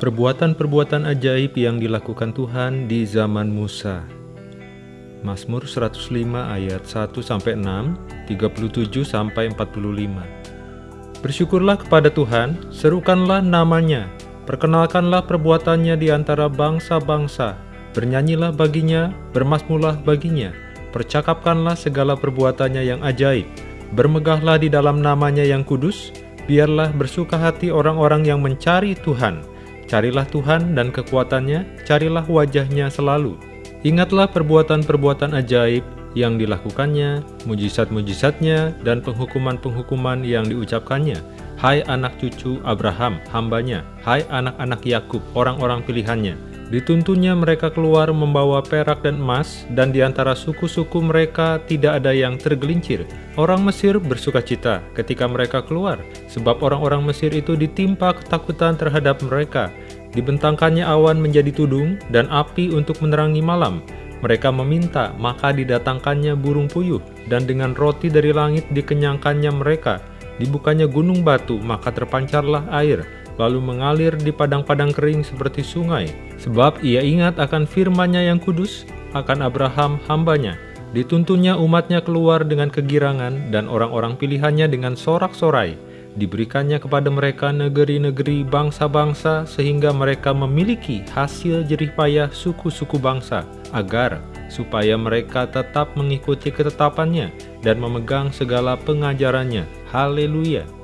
Perbuatan-perbuatan ajaib yang dilakukan Tuhan di zaman Musa. Mazmur 105 ayat 1 sampai 6, 37 sampai 45. Bersyukurlah kepada Tuhan, serukanlah namanya, perkenalkanlah perbuatannya di antara bangsa-bangsa, bernyanyilah baginya, bermasmulah baginya, percakapkanlah segala perbuatannya yang ajaib, bermegahlah di dalam namanya yang kudus, biarlah bersuka hati orang-orang yang mencari Tuhan, Carilah Tuhan dan kekuatannya, carilah wajahnya selalu. Ingatlah perbuatan-perbuatan ajaib yang dilakukannya, mujizat-mujizatnya, dan penghukuman-penghukuman yang diucapkannya. Hai anak cucu Abraham, hambanya, hai anak-anak Yakub, orang-orang pilihannya. Dituntunnya mereka keluar membawa perak dan emas, dan di antara suku-suku mereka tidak ada yang tergelincir. Orang Mesir bersuka cita ketika mereka keluar, sebab orang-orang Mesir itu ditimpa ketakutan terhadap mereka. Dibentangkannya awan menjadi tudung, dan api untuk menerangi malam. Mereka meminta, maka didatangkannya burung puyuh, dan dengan roti dari langit dikenyangkannya mereka. Dibukanya gunung batu, maka terpancarlah air lalu mengalir di padang-padang kering seperti sungai. Sebab ia ingat akan firman-Nya yang kudus, akan Abraham hambanya. Dituntunnya umatnya keluar dengan kegirangan dan orang-orang pilihannya dengan sorak-sorai. Diberikannya kepada mereka negeri-negeri bangsa-bangsa sehingga mereka memiliki hasil jerih payah suku-suku bangsa, agar supaya mereka tetap mengikuti ketetapannya dan memegang segala pengajarannya. Haleluya!